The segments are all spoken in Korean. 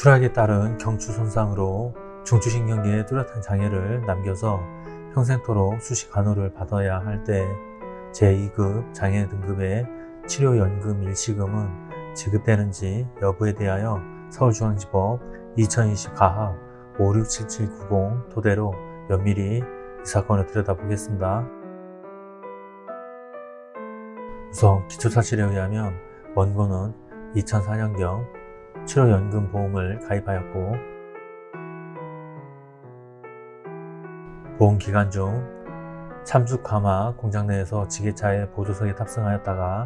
추락에 따른 경추 손상으로 중추신경계에 뚜렷한 장애를 남겨서 평생토록 수시 간호를 받아야 할 때 제2급 장애 등급의 치료연금 일시금은 지급되는지 여부에 대하여 서울중앙지법 2020 가합 567790 토대로 면밀히 이 사건을 들여다보겠습니다. 우선 기초사실에 의하면 원고는 2004년경 치료연금 보험을 가입하였고 보험 기간 중 참죽가마 공장 내에서 지게차의 보조석에 탑승하였다가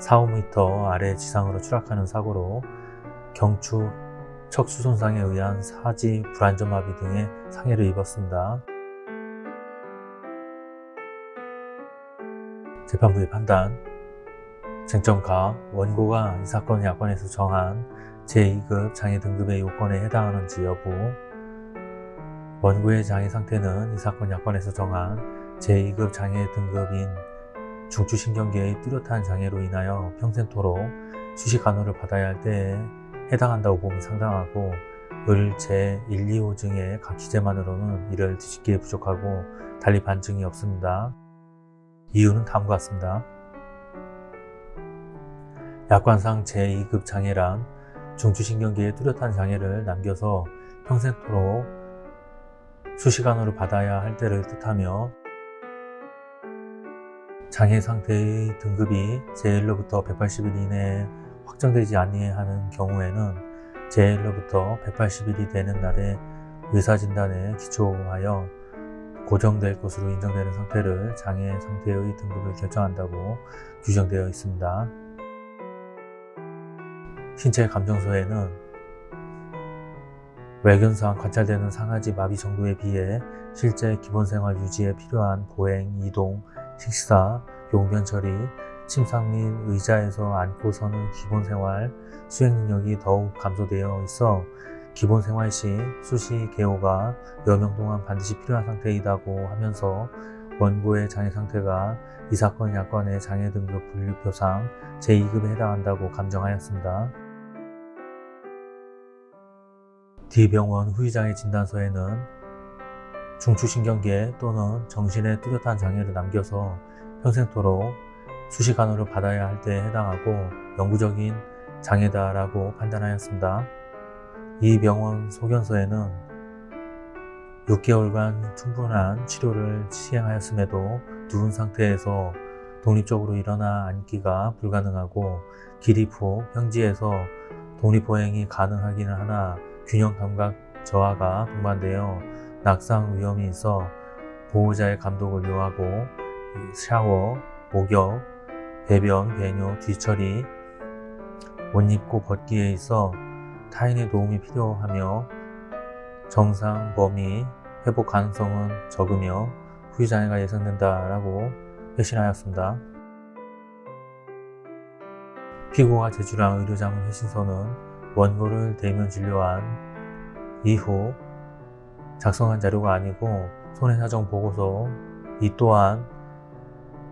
4-5m 아래 지상으로 추락하는 사고로 경추 척수 손상에 의한 사지 불안전마비 등의 상해를 입었습니다. 재판부의 판단 쟁점가 원고가 이 사건 야권에서 정한 제2급 장애 등급의 요건에 해당하는지 여부 원고의 장애 상태는 이 사건 야권에서 정한 제2급 장애 등급인 중추신경계의 뚜렷한 장애로 인하여 평생토록 수시 간호를 받아야 할 때에 해당한다고 봄이 상당하고 을 제 1, 2호 증의 각 기재만으로는 이를 뒤집기에 부족하고 달리 반증이 없습니다. 이유는 다음과 같습니다. 약관상 제2급 장애란 중추신경계에 뚜렷한 장애를 남겨서 평생토록 수시간호를 받아야 할 때를 뜻하며 장애 상태의 등급이 제1로부터 180일 이내에 확정되지 아니하는 경우에는 제1로부터 180일이 되는 날에 의사진단에 기초하여 고정될 것으로 인정되는 상태를 장애 상태의 등급을 결정한다고 규정되어 있습니다. 신체 감정서에는 외견상 관찰되는 상하지 마비 정도에 비해 실제 기본생활 유지에 필요한 보행, 이동, 식사, 용변 처리, 침상 및 의자에서 앉고 서는 기본생활 수행 능력이 더욱 감소되어 있어 기본생활 시 수시 개호가 여명 동안 반드시 필요한 상태이다고 하면서 원고의 장애 상태가 이 사건 약관의 장애 등급 분류표상 제2급에 해당한다고 감정하였습니다. D병원 후유장애 진단서에는 중추신경계 또는 정신에 뚜렷한 장애를 남겨서 평생토록 수시 간호를 받아야 할 때에 해당하고 영구적인 장애다라고 판단하였습니다. 이 병원 소견서에는 6개월간 충분한 치료를 시행하였음에도 누운 상태에서 독립적으로 일어나 앉기가 불가능하고 기립 후 평지에서 독립보행이 가능하기는 하나 균형 감각 저하가 동반되어 낙상 위험이 있어 보호자의 감독을 요하고 샤워, 목욕, 배변, 배뇨, 뒤처리, 옷 입고 벗기에 있어 타인의 도움이 필요하며 정상 범위 회복 가능성은 적으며 후유장애가 예상된다라고 회신하였습니다. 피고가 제출한 의료자문 회신서는 원고를 대면 진료한 이후 작성한 자료가 아니고 손해사정 보고서 이 또한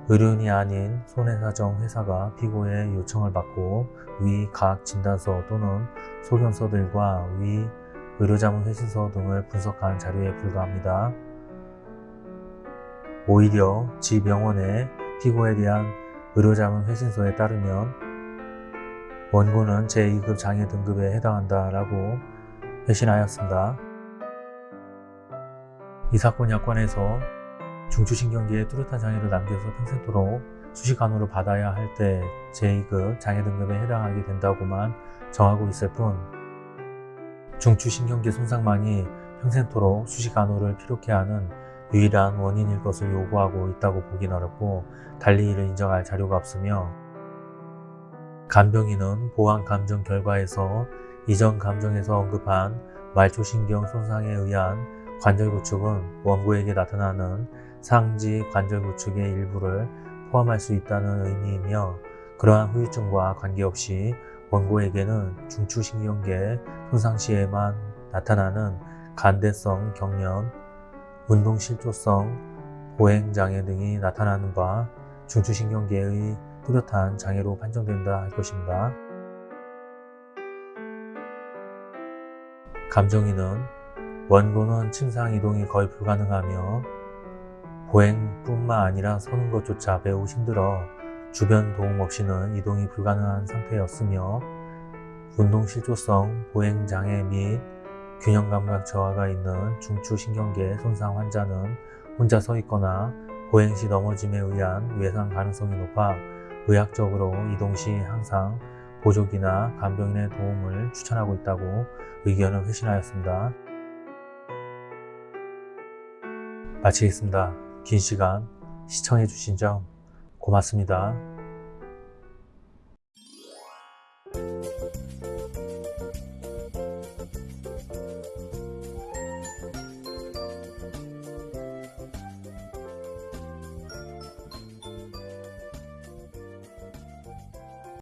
의료인이 아닌 손해사정 회사가 피고의 요청을 받고 위 각 진단서 또는 소견서 들과 위 의료자문 회신서 등을 분석한 자료에 불과합니다. 오히려 지 병원의 피고에 대한 의료자문 회신서에 따르면 원고는 제2급 장애 등급에 해당한다라고 회신하였습니다. 이 사건 약관에서 중추신경계에 뚜렷한 장애를 남겨서 평생토록 수시 간호를 받아야 할 때 제2급 장애 등급에 해당하게 된다고만 정하고 있을 뿐 중추신경계 손상만이 평생토록 수시 간호를 필요케 하는 유일한 원인일 것을 요구하고 있다고 보긴 어렵고 달리 이를 인정할 자료가 없으며 간병인은 보안 감정 결과에서 이전 감정에서 언급한 말초신경 손상에 의한 관절 구축은 원고에게 나타나는 상지 관절 구축의 일부를 포함할 수 있다는 의미이며 그러한 후유증과 관계없이 원고에게는 중추신경계 손상 시에만 나타나는 간대성 경련, 운동실조성, 보행장애 등이 나타나는 바 중추신경계의 뚜렷한 장애로 판정된다 할 것입니다. 감정인은 원고는 침상 이동이 거의 불가능하며 보행뿐만 아니라 서는 것조차 매우 힘들어 주변 도움 없이는 이동이 불가능한 상태였으며 운동실조성, 보행장애 및 균형감각 저하가 있는 중추신경계 손상 환자는 혼자 서 있거나 보행 시 넘어짐에 의한 외상 가능성이 높아 의학적으로 이동 시 항상 보조기나 간병인의 도움을 추천하고 있다고 의견을 회신하였습니다. 마치겠습니다. 긴 시간 시청해 주신 점 고맙습니다.